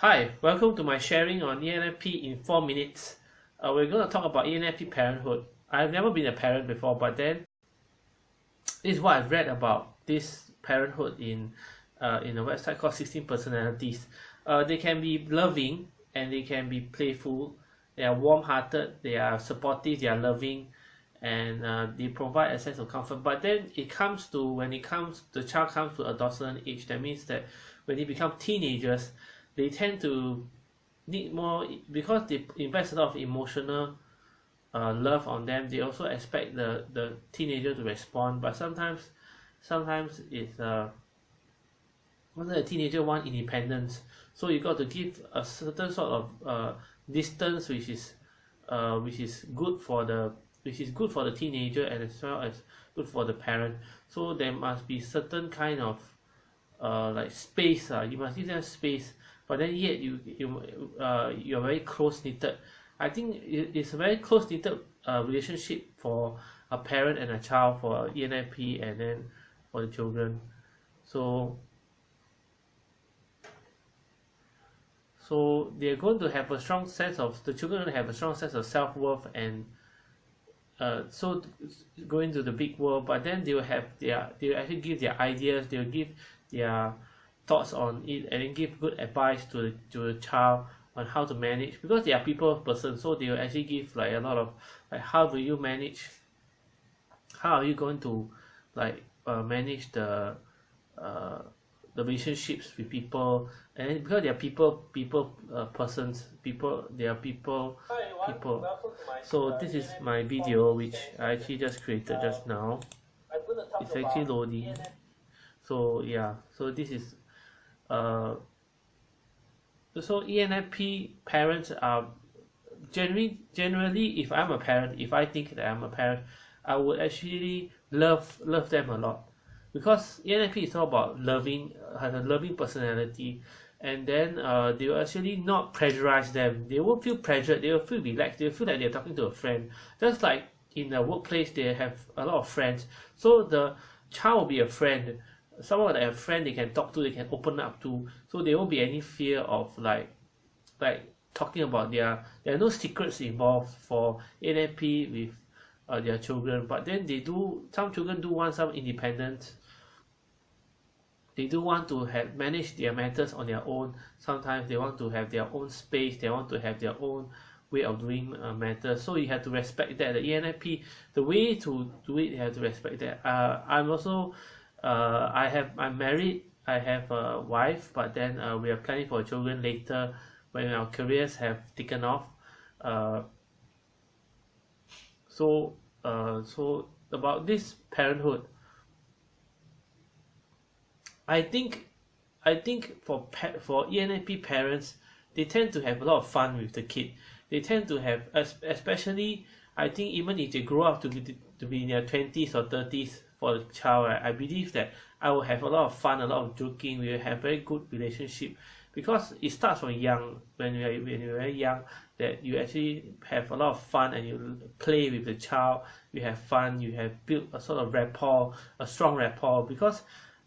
Hi, welcome to my sharing on ENFP in 4 minutes. Uh, we're going to talk about ENFP parenthood. I've never been a parent before, but then this is what I've read about this parenthood in uh, in a website called 16 Personalities. Uh, they can be loving and they can be playful. They are warm-hearted, they are supportive, they are loving, and uh, they provide a sense of comfort. But then it comes to when it comes, the child comes to adolescent age. That means that when they become teenagers, they tend to need more because they invest a lot of emotional uh, love on them they also expect the the teenager to respond. But sometimes sometimes it's uh the teenager want independence. So you got to give a certain sort of uh, distance which is uh, which is good for the which is good for the teenager and as well as good for the parent. So there must be certain kind of uh, like space uh, you must give them space but then yet you you uh, you're very close knitted I think it, it's a very close knitted uh, relationship for a parent and a child for ENFP and then for the children. So so they're going to have a strong sense of the children have a strong sense of self-worth and uh, so going to the big world. But then they will have their they will actually give their ideas they will give their thoughts on it and give good advice to the, to the child on how to manage because they are people person so they will actually give like a lot of like how do you manage how are you going to like uh, manage the uh, the relationships with people and because they are people people uh, persons people they are people people. So this is my video which I actually just created just now. It's actually loading. So yeah so this is uh, so ENFP parents are generally generally if I'm a parent if I think that I'm a parent I would actually love love them a lot. Because ENFP is all about loving has a loving personality and then uh, they will actually not pressurize them. They won't feel pressured. They will feel relaxed. They will feel like they're talking to a friend. Just like in the workplace they have a lot of friends. So the child will be a friend someone that have friend they can talk to they can open up to. So there won't be any fear of like like talking about their there are no secrets involved for ENFP with uh, their children. But then they do some children do want some independence. They do want to have manage their matters on their own. Sometimes they want to have their own space they want to have their own way of doing uh, matters. So you have to respect that. The ENFP the way to do it you have to respect that. Uh, I'm also uh, I have I'm married I have a wife but then uh, we are planning for children later when our careers have taken off. Uh, so uh, so about this parenthood I think I think for for ENFP parents they tend to have a lot of fun with the kid. They tend to have especially I think even if they grow up to be to be in their 20s or 30s for the child right? I believe that I will have a lot of fun a lot of joking we will have very good relationship. Because it starts from young when you are when you're very young that you actually have a lot of fun and you play with the child you have fun you have built a sort of rapport a strong rapport. Because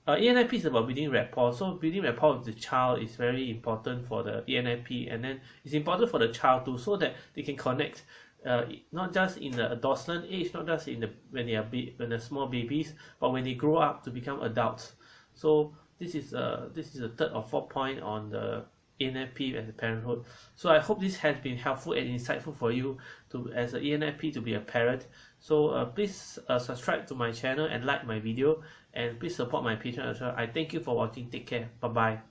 uh, ENFP is about building rapport. So building rapport with the child is very important for the ENFP and then it's important for the child too so that they can connect uh, not just in the adolescent age, not just in the when they are when they're small babies, but when they grow up to become adults. So this is uh this is the third or fourth point on the ENFP and the parenthood. So I hope this has been helpful and insightful for you to as an ENFP to be a parent. So uh, please uh, subscribe to my channel and like my video and please support my Patreon as well. I thank you for watching. Take care. Bye bye.